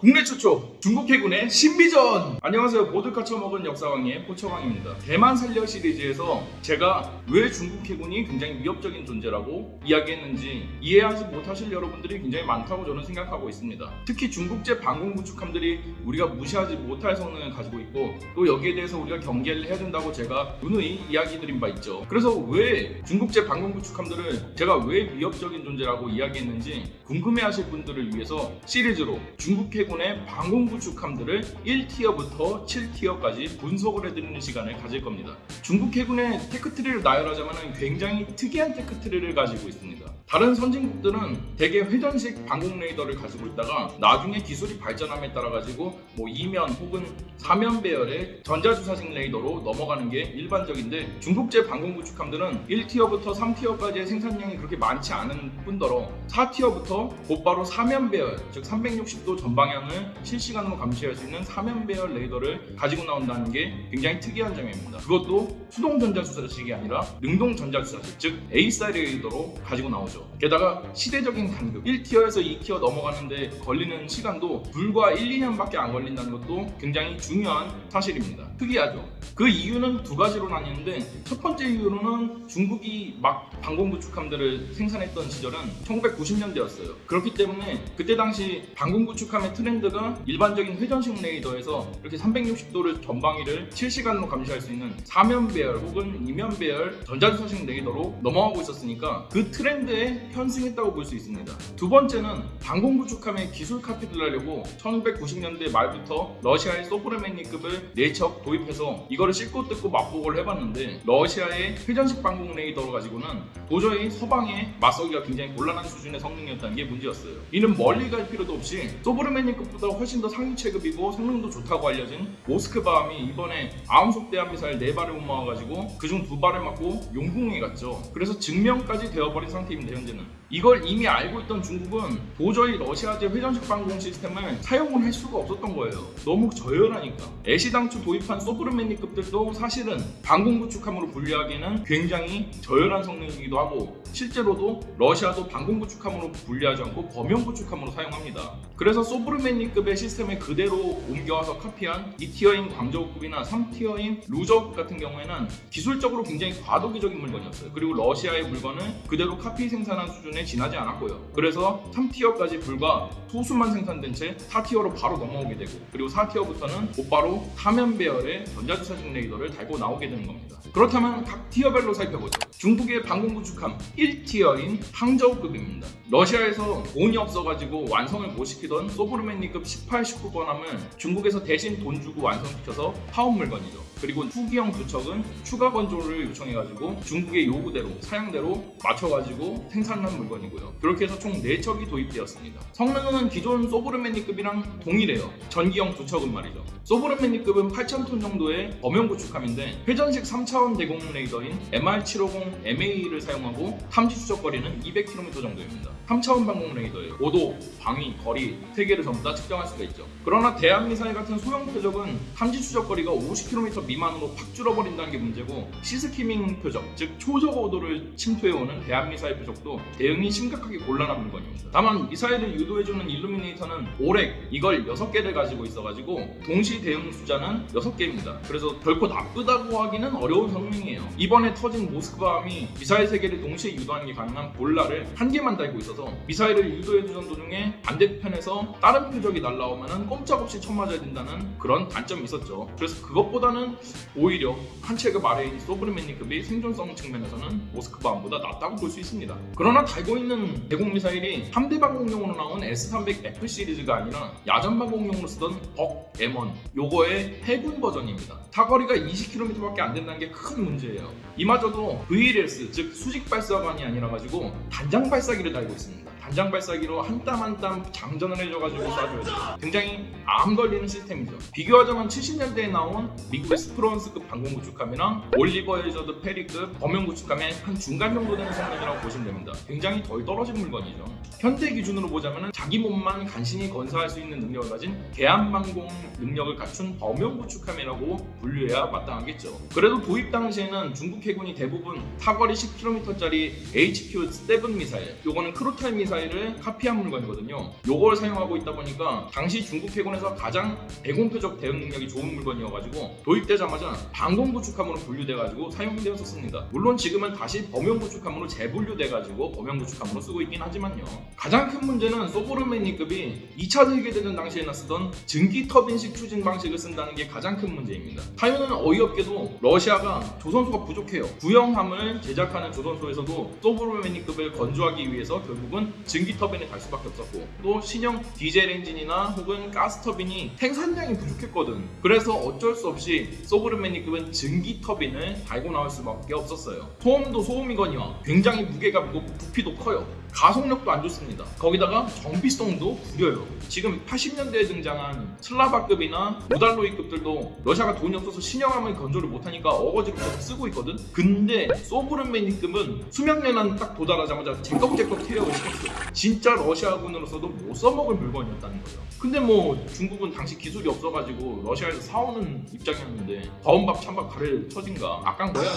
국내 최초 중국 해군의 신비전! 안녕하세요. 보드카 처먹은 역사왕의 포처왕입니다. 대만 살려 시리즈에서 제가 왜 중국 해군이 굉장히 위협적인 존재라고 이야기했는지 이해하지 못하실 여러분들이 굉장히 많다고 저는 생각하고 있습니다. 특히 중국제 방공 구축함들이 우리가 무시하지 못할 성능을 가지고 있고 또 여기에 대해서 우리가 경계를 해야 된다고 제가 누누이 이야기 드린 바 있죠. 그래서 왜 중국제 방공 구축함들을 제가 왜 위협적인 존재라고 이야기했는지 궁금해하실 분들을 위해서 시리즈로 중국 해군 의 방공 구축함들을 1티어부터 7티어까지 분석을 해드리는 시간을 가질 겁니다. 중국 해군의 tech tree를 나열하자면 굉장히 특이한 tech tree를 가지고 있습니다. 다른 선진국들은 대개 회전식 방공 레이더를 가지고 있다가 나중에 기술이 발전함에 따라 가지고 뭐 2면 혹은 4면 배열의 전자주사식 레이더로 넘어가는 게 일반적인데 중국제 방공 구축함들은 1tier부터 3tier까지의 생산량이 그렇게 많지 않은 뿐더러 4tier부터 곧바로 4면 배열 즉 360도 전방향 을 실시간으로 감시할 수 있는 4면 배열 레이더를 가지고 나온다는 게 굉장히 특이한 점입니다. 그것도 수동 전자주사식이 아니라 능동 전자주사식 즉 AESA 레이더로 가지고 나오죠. 게다가 시대적인 간극 1tier에서 2tier 넘어가는데 걸리는 시간도 불과 1, 2년밖에 안 걸린다는 것도 굉장히 중요한 사실입니다. 특이하죠. 그 이유는 두 가지로 나뉘는데 첫 번째 이유로는 중국이 막 방공 구축함들을 생산했던 시절은 1990년대였어요. 그렇기 때문에 그때 당시 방공 구축함의 트렌드 가 일반적인 회전식 레이더에서 이렇게 360도를 전방위를 실시간으로 감시할 수 있는 4면 배열 혹은 2면 배열 전자주사식 레이더로 넘어가고 있었으니까 그 트렌드에 현승했다고 볼 수 있습니다. 두 번째는 방공 구축함의 기술 카피를 하려고 1990년대 말부터 러시아의 소브르메니급을 4척 도입해서 이거를 씻고 뜯고 맛보고를 해봤는데 러시아의 회전식 방공 레이더를 가지고는 도저히 서방에 맞서기가 굉장히 곤란한 수준의 성능이었다는 게 문제였어요. 이는 멀리 갈 필요도 없이 소브르메니 급보다 훨씬 더 상위 체급이고 성능도 좋다고 알려진 모스크바함이 이번에 아음속 대한 미사일 4발을 못 막아가지고 그중 2발을 맞고 용궁에 갔죠. 그래서 증명까지 되어버린 상태입니다 현재는. 이걸 이미 알고 있던 중국은 도저히 러시아제 회전식 방공 시스템을 사용을 할 수가 없었던 거예요. 너무 저열하니까. 애시당초 도입한 소브르메니급들도 사실은 방공 구축함으로 분류하기에는 굉장히 저열한 성능이기도 하고 실제로도 러시아도 방공 구축함으로 분류하지 않고 범용 구축함으로 사용합니다. 그래서 소브르메니급의 시스템을 그대로 옮겨와서 카피한 2tier인 광저우급이나 3tier인 루저우급 같은 경우에는 기술적으로 굉장히 과도기적인 물건이었어요. 그리고 러시아의 물건을 그대로 카피 생산한 수준 에 지나지 않았고요. 그래서 3tier까지 불과 소수만 생산된 채 4tier로 바로 넘어오게 되고 그리고 4tier부터는 곧바로 4면 배열의 전자주사식 레이더를 달고 나오게 되는 겁니다. 그렇다면 각 tier별로 살펴보죠. 중국의 방공 구축함 1tier인 항저우급입니다. 러시아에서 돈이 없어가지고 완성을 못 시키던 소브레멘니급 18, 19번함을 중국에서 대신 돈 주고 완성시켜서 사온 물건이죠. 그리고 후기형 두 척은 추가 건조를 요청해가지고 중국의 요구대로 사양대로 맞춰가지고 생산한 물건 이고요. 그렇게 해서 총 4척이 도입되었습니다. 성능은 기존 소브르메니급이랑 동일해요. 전기형 두 척은 말이죠. 소브르메니급은 8,000톤 정도의 범용 구축함인데 회전식 3차원 대공 레이더인 MR750 MA를 사용하고 탐지 추적거리는 200km 정도입니다. 3차원 방공 레이더예요. 고도, 방위, 거리 세 개를 전부 다 측정할 수가 있죠. 그러나 대함 미사일 같은 소형 표적은 탐지 추적 거리가 50km 미만으로 팍 줄어버린다는 게 문제고 sea skimming 표적, 즉 초저고도를 침투해오는 대함 미사일 표적도 대응이 심각하게 곤란한 물건입니다. 다만 미사일을 유도해주는 illuminator는 오렉 이걸 6개를 가지고 있어가지고 동시 대응 숫자는 6개입니다. 그래서 결코 나쁘다고 하기는 어려운 성능이에요. 이번에 터진 모스크바함이 미사일 3개를 동시에 유도하는 게 가능한 볼라를 한 개만 달고 있어서 미사일을 유도해 주던 도중에 반대편에서 다른 표적이 날라오면 꼼짝없이 쳐맞아야 된다는 그런 단점이 있었죠. 그래서 그것보다는 오히려 한 체급 아래인 소브르메니급이 생존성 측면에서는 모스크바함보다 낫다고 볼 수 있습니다. 그러나 달고 있는 대공 미사일이 함대 방공용으로 나온 S300F 시리즈가 아니라 야전 방공용으로 쓰던 벅 M1 요거의 해군 버전입니다. 사거리가 20km밖에 안 된다는 게 큰 문제예요. 이마저도 VLS 즉 수직 발사관이 아니라 가지고 단장 발사기를 달고 있습니다. Jason. 단장 발사기로 한 땀 한 땀 장전을 해줘가지고 쏴줘야 돼요. 굉장히 암 걸리는 시스템이죠. 비교하자면 70년대에 나온 미국의 스프루언스급 방공 구축함이랑 올리버 해저드 페리급 범용 구축함의 한 중간 정도 되는 성능이라고 보시면 됩니다. 굉장히 덜 떨어진 물건이죠. 현대 기준으로 보자면 자기 몸만 간신히 건사할 수 있는 능력을 가진 개함방공 능력을 갖춘 범용 구축함이라고 분류해야 마땅하겠죠. 그래도 도입 당시에는 중국 해군이 대부분 사거리 10km짜리 HQ-7 미사일, 요거는 크로탈 미사일 을 카피한 물건이거든요. 요걸 사용하고 있다 보니까 당시 중국 해군에서 가장 대공표적 대응 능력이 좋은 물건이어가지고 도입되자마자 방공 구축함으로 분류돼가지고 사용되었었습니다. 물론 지금은 다시 범용 구축함으로 재분류돼가지고 범용 구축함으로 쓰고 있긴 하지만요. 가장 큰 문제는 소보르메니급이 2차 세계대전 당시에나 쓰던 증기 터빈식 추진 방식을 쓴다는 게 가장 큰 문제입니다. 이유는 어이없게도 러시아가 조선소가 부족해요. 구형함을 제작하는 조선소에서도 소보르메니급을 건조하기 위해서 결국은 증기 터빈을 달 수밖에 없었고 또 신형 디젤 엔진이나 혹은 가스 터빈이 생산량이 부족했거든. 그래서 어쩔 수 없이 소보르메니급은 증기 터빈을 달고 나올 수밖에 없었어요. 소음도 소음이거니와 굉장히 무게가 무겁고 부피도 커요. 가속력도 안 좋습니다. 거기다가 정비성도 구려요. 지금 80년대에 등장한 슬라바급이나 모달로이급들도 러시아가 돈이 없어서 신형함을 건조를 못하니까 어거지로 계속 쓰고 있거든. 근데 소브르메니급은 수명연한 딱 도달하자마자 제꺽제꺽 퇴역을 시켰어. 진짜 러시아군으로서도 못 써먹을 물건이었다는 거예요. 근데 뭐 중국은 당시 기술이 없어가지고 러시아에서 사오는 입장이었는데 더운 밥 찬밥 가를 처진가 악강 거야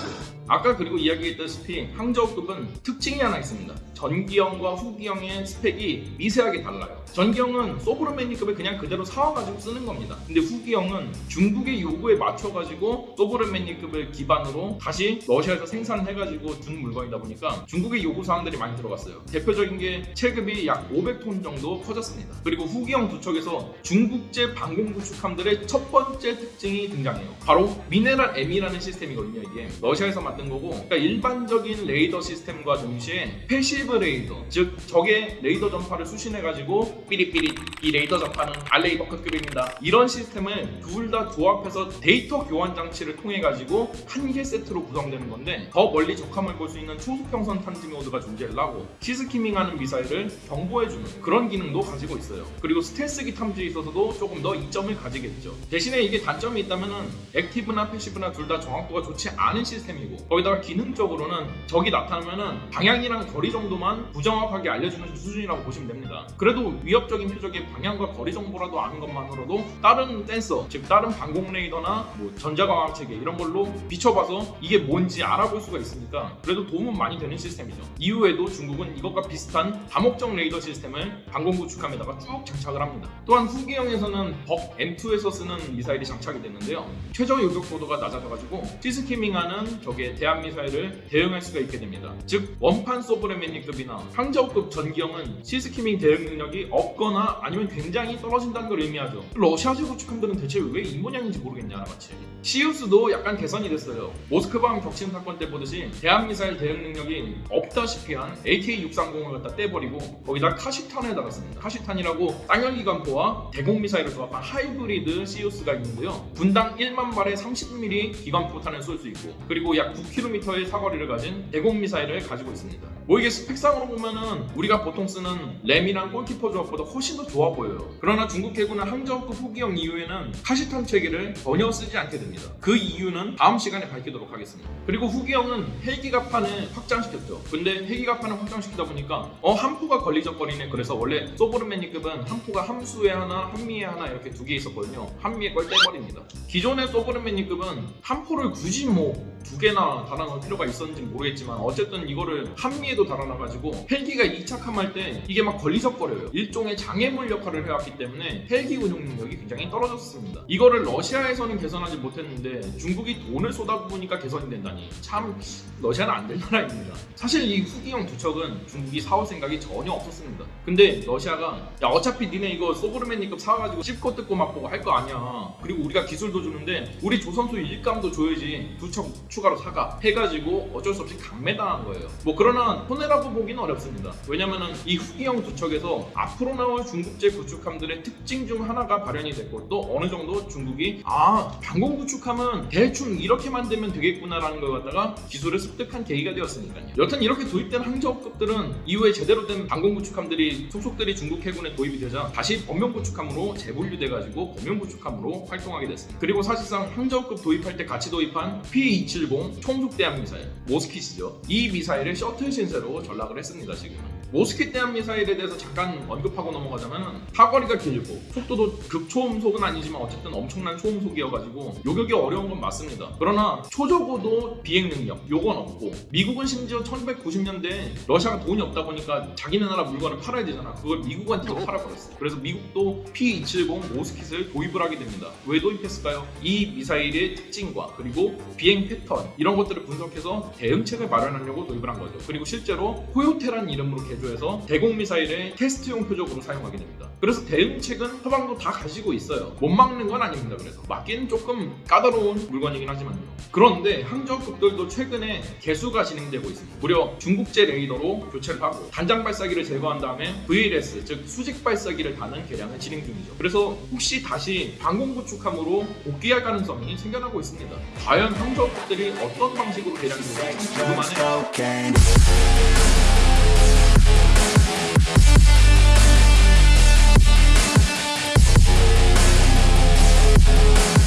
아까 그리고 이야기했다시피 항저우급은 특징이 하나 있습니다. 전기형과 후기형의 스펙이 미세하게 달라요. 전기형은 소브르메니급을 그냥 그대로 사와가지고 쓰는 겁니다. 근데 후기형은 중국의 요구에 맞춰가지고 소브르메니급을 기반으로 다시 러시아에서 생산해가지고 준 물건이다 보니까 중국의 요구 사항들이 많이 들어갔어요. 대표적인 게 체급이 약 500톤 정도 커졌습니다. 그리고 후기형 두 척에서 중국제 방공 구축함들의 첫 번째 특징이 등장해요. 바로 미네랄 M이라는 시스템이거든요. 이게 러시아에서 만든 거고, 그러니까 일반적인 레이더 시스템과 동시에 passive 레이더, 즉 적의 레이더 전파를 수신해가지고 삐릿삐릿 이 레이더 전파는 알레이 버크급입니다. 이런 시스템을 둘 다 조합해서 데이터 교환 장치를 통해 가지고 한 개 세트로 구성되는 건데 더 멀리 적함을 볼 수 있는 초수평선 탐지 모드가 존재를 하고 sea skimming하는 미사일을 경보해주는 그런 기능도 가지고 있어요. 그리고 스텔스기 탐지에 있어서도 조금 더 이점을 가지겠죠. 대신에 이게 단점이 있다면은 active나 passive나 둘 다 정확도가 좋지 않은 시스템이고 거기다가 기능적으로는 적이 나타나면은 방향이랑 거리 정도만 부정확하게 알려주는 수준이라고 보시면 됩니다. 그래도 위협적인 표적의 방향과 거리 정보라도 아는 것만으로도 다른 센서, 즉 다른 방공 레이더나 뭐 전자광학 체계 이런 걸로 비춰봐서 이게 뭔지 알아볼 수가 있으니까 그래도 도움은 많이 되는 시스템이죠. 이후에도 중국은 이것과 비슷한 다목적 레이더 시스템을 방공 구축함에다가 쭉 장착을 합니다. 또한 후기형에서는 벅 M2에서 쓰는 미사일이 장착이 됐는데요. 최저 요격 고도가 낮아져가지고 시스키밍하는 적의 대한 미사일을 대응할 수가 있게 됩니다. 즉 원판 소브레메니급이나 항저급 전기형은 시스키밍 대응 능력이 없거나 아니면 굉장히 떨어진다는 걸 의미하죠. 러시아제 구축함들은 대체 왜 이 모양인지 모르겠냐 마치. 시우스도 약간 개선이 됐어요. 모스크바함 격침 사건 때 보듯이 대한 미사일 대응 능력이 없다시피 한 AK-630을 갖다 떼 버리고 거기다 카시탄을 달았습니다. 카시탄이라고 땅열기관포와 대공미사일을 조합한 하이브리드 시우스가 있는데요. 분당 1만 발의 30mm 기관포탄을 쏠 수 있고 그리고 약 9km의 사거리를 가진 대공미사일을 가지고 있습니다. 뭐 이게 스펙상으로 보면은 우리가 보통 쓰는 램이랑 골키퍼 조합보다 훨씬 더 좋아 보여요. 그러나 중국 해군은 항저급 후기형 이후에는 카시탄 체계를 전혀 쓰지 않게 됩니다. 그 이유는 다음 시간에 밝히도록 하겠습니다. 그리고 후기형은 헬기갑판을 확장시켰죠. 근데 헬기갑판을 확장시키다 보니까 어 함포가 걸리적거리네. 그래서 원래 소브르메니급은 함포가 함수에 하나, 한미에 하나 이렇게 두 개 있었거든요. 한미에 걸 떼버립니다. 기존의 소브르메니급은 함포를 굳이 뭐 두 개나 달아놓을 필요가 있었는지 모르겠지만 어쨌든 이거를 한미에도 달아놔가지고 헬기가 이착함할 때 이게 막 걸리적거려요. 일종의 장애물 역할을 해왔기 때문에 헬기 운용 능력이 굉장히 떨어졌습니다. 이거를 러시아에서는 개선하지 못했는데 중국이 돈을 쏟아부으니까 개선이 된다니 참 러시아는 안 될 나라입니다. 사실 이 후기형 두 척은 중국이 사올 생각이 전혀 없었습니다. 근데 러시아가 야 어차피 니네 이거 소브르메니급 사가지고 씹고 뜯고 맛보고 할 거 아니야. 그리고 우리가 기술도 주는데 우리 조선소 일감도 줘야지 두 척 추가로 사가 해가지고 어쩔 수 없이 강매당한 거예요. 뭐 그러나 손해라고 보기는 어렵습니다. 왜냐면은 이 후기형 두 척에서 앞으로 나올 중국제 구축함들의 특징 중 하나가 발현이 됐고 또 어느 정도 중국이 아 방공 구축함은 대충 이렇게 만들면 되겠구나라는 걸 갖다가 기술을 습득한 계기가 되었으니까요. 여튼 이렇게 도입된 항저급들은 이후에 제대로 된 방공 구축함들이 속속들이 중국 해군에 도입이 되자 다시 범용 구축함으로 재분류돼 가지고 범용 구축함으로 활동하게 됐습니다. 그리고 사실상 항저급 도입할 때 같이 도입한 P27 P270 총속대함 미사일 모스킷이죠. 이 미사일을 셔틀 신세로 전락을 했습니다 지금. 모스킷 대함 미사일에 대해서 잠깐 언급하고 넘어가자면 사거리가 길고 속도도 극초음속은 아니지만 어쨌든 엄청난 초음속이어가지고 요격이 어려운 건 맞습니다. 그러나 초저고도 비행 능력 요건 없고 미국은 심지어 1990년대 러시아가 돈이 없다 보니까 자기네 나라 물건을 팔아야 되잖아. 그걸 미국한테도 팔아버렸어. 그래서 미국도 P270 모스킷을 도입을 하게 됩니다. 왜 도입했을까요? 이 미사일의 특징과 그리고 비행 패턴 이런 것들을 분석해서 대응책을 마련하려고 도입을 한 거죠. 그리고 실제로 코요테란 이름으로 개 조해서 대공 미사일의 테스트용 표적으로 사용하게 됩니다. 그래서 대응책은 서방도 다 가지고 있어요. 못 막는 건 아닙니다. 그래서 막기는 조금 까다로운 물건이긴 하지만요. 그런데 항저급들도 최근에 개수가 진행되고 있습니다. 무려 중국제 레이더로 교체를 하고 단장 발사기를 제거한 다음에 VLS 즉 수직 발사기를 다는 개량을 진행 중이죠. 그래서 혹시 다시 방공 구축함으로 복귀할 가능성이 생겨나고 있습니다. 과연 항저급들이 어떤 방식으로 개량될지 참 궁금하네요.